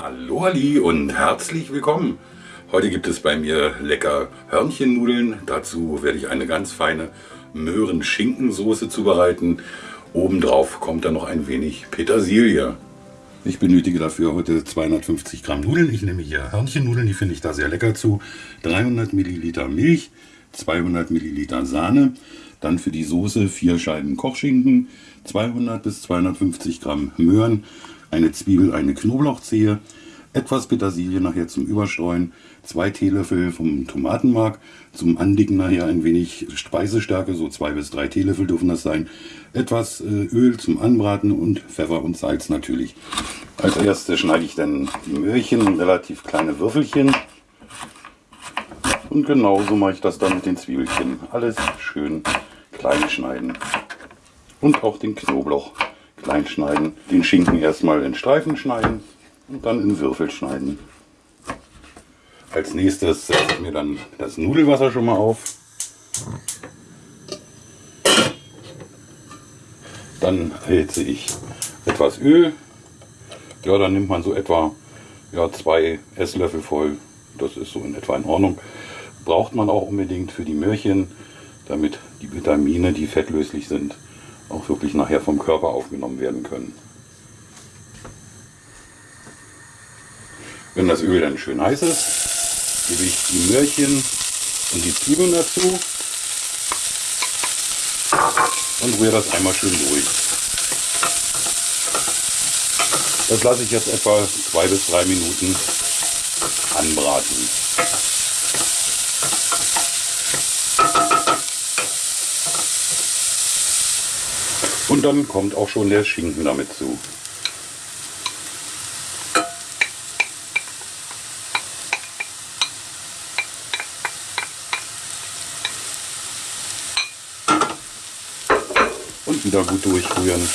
Hallo Ali und herzlich willkommen. Heute gibt es bei mir lecker Hörnchennudeln. Dazu werde ich eine ganz feine Möhren-Schinkensoße zubereiten. Obendrauf kommt dann noch ein wenig Petersilie. Ich benötige dafür heute 250 Gramm Nudeln. Ich nehme hier Hörnchennudeln, die finde ich da sehr lecker zu. 300 Milliliter Milch, 200 Milliliter Sahne. Dann für die Soße vier Scheiben Kochschinken, 200 bis 250 Gramm Möhren, eine Zwiebel, eine Knoblauchzehe, etwas Petersilie nachher zum Überstreuen, zwei Teelöffel vom Tomatenmark, zum Andicken nachher ein wenig Speisestärke, so zwei bis drei Teelöffel dürfen das sein, etwas äh, Öl zum Anbraten und Pfeffer und Salz natürlich. Als erstes schneide ich dann die Möhrchen in relativ kleine Würfelchen und genauso mache ich das dann mit den Zwiebelchen. Alles schön klein schneiden und auch den Knoblauch klein schneiden. Den Schinken erstmal in Streifen schneiden und dann in Würfel schneiden. Als nächstes setze ich mir dann das Nudelwasser schon mal auf. Dann erhitze ich etwas Öl. Ja, dann nimmt man so etwa ja, zwei Esslöffel voll. Das ist so in etwa in Ordnung. Braucht man auch unbedingt für die Möhrchen, damit die Vitamine, die fettlöslich sind, auch wirklich nachher vom Körper aufgenommen werden können. Wenn das Öl dann schön heiß ist, gebe ich die Möhrchen und die Zwiebeln dazu und rühre das einmal schön durch. Das lasse ich jetzt etwa zwei bis drei Minuten anbraten. Und dann kommt auch schon der Schinken damit zu. Und wieder gut durchrühren.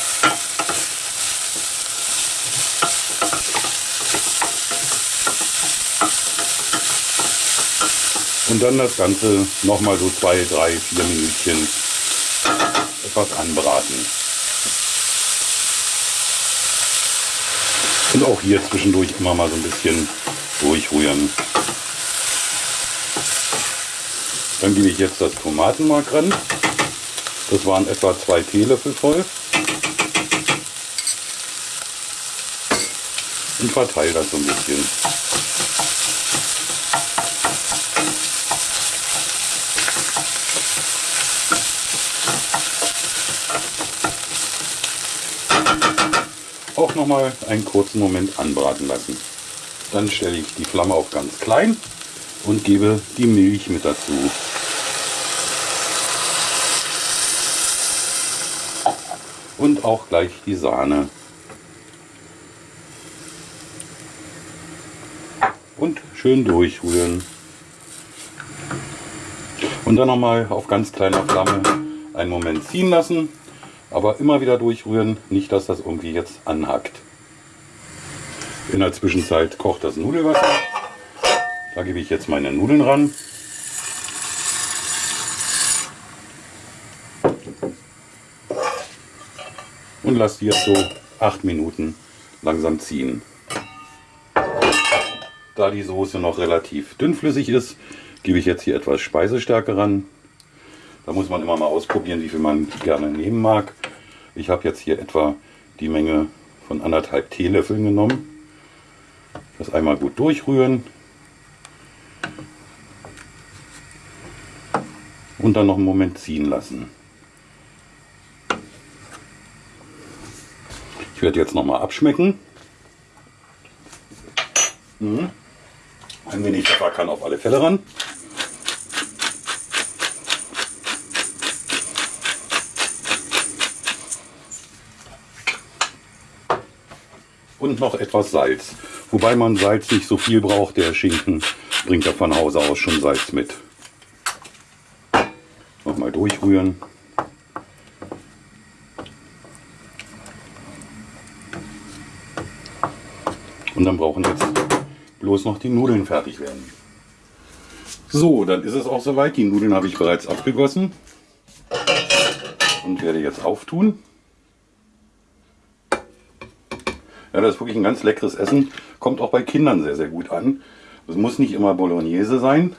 Und dann das Ganze nochmal so zwei, drei, vier Minütchen etwas anbraten. Und auch hier zwischendurch immer mal so ein bisschen durchrühren. Dann gebe ich jetzt das Tomatenmark ran. Das waren etwa zwei Teelöffel voll. Und verteile das so ein bisschen. Auch noch mal einen kurzen Moment anbraten lassen. Dann stelle ich die Flamme auf ganz klein und gebe die Milch mit dazu. Und auch gleich die Sahne. Und schön durchrühren. Und dann noch mal auf ganz kleiner Flamme einen Moment ziehen lassen aber immer wieder durchrühren, nicht dass das irgendwie jetzt anhackt. In der Zwischenzeit kocht das Nudelwasser. Da gebe ich jetzt meine Nudeln ran. Und lasse die jetzt so 8 Minuten langsam ziehen. Da die Soße noch relativ dünnflüssig ist, gebe ich jetzt hier etwas Speisestärke ran. Da muss man immer mal ausprobieren, wie viel man gerne nehmen mag. Ich habe jetzt hier etwa die Menge von anderthalb Teelöffeln genommen. Das einmal gut durchrühren. Und dann noch einen Moment ziehen lassen. Ich werde jetzt noch mal abschmecken. Mhm. Ein wenig Pfeffer kann auf alle Fälle ran. Und noch etwas Salz. Wobei man Salz nicht so viel braucht, der Schinken bringt ja von Hause aus schon Salz mit. Nochmal durchrühren. Und dann brauchen jetzt bloß noch die Nudeln fertig werden. So, dann ist es auch soweit. Die Nudeln habe ich bereits abgegossen und werde jetzt auftun. Ja, das ist wirklich ein ganz leckeres Essen. Kommt auch bei Kindern sehr, sehr gut an. Es muss nicht immer Bolognese sein.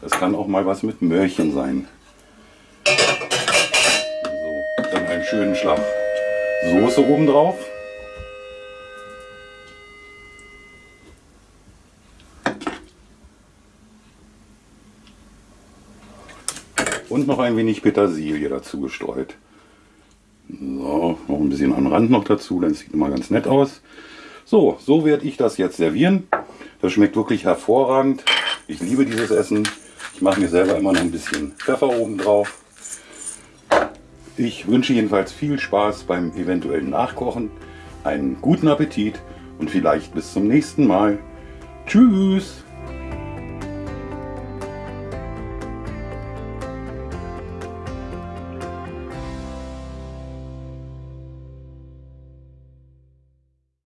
Es kann auch mal was mit Möhrchen sein. So, dann einen schönen Schlag Soße oben drauf. Und noch ein wenig Petersilie dazu gestreut. So, noch ein bisschen an Rand noch dazu, dann sieht immer ganz nett aus. So, so werde ich das jetzt servieren. Das schmeckt wirklich hervorragend. Ich liebe dieses Essen. Ich mache mir selber immer noch ein bisschen Pfeffer oben drauf. Ich wünsche jedenfalls viel Spaß beim eventuellen Nachkochen, einen guten Appetit und vielleicht bis zum nächsten Mal. Tschüss!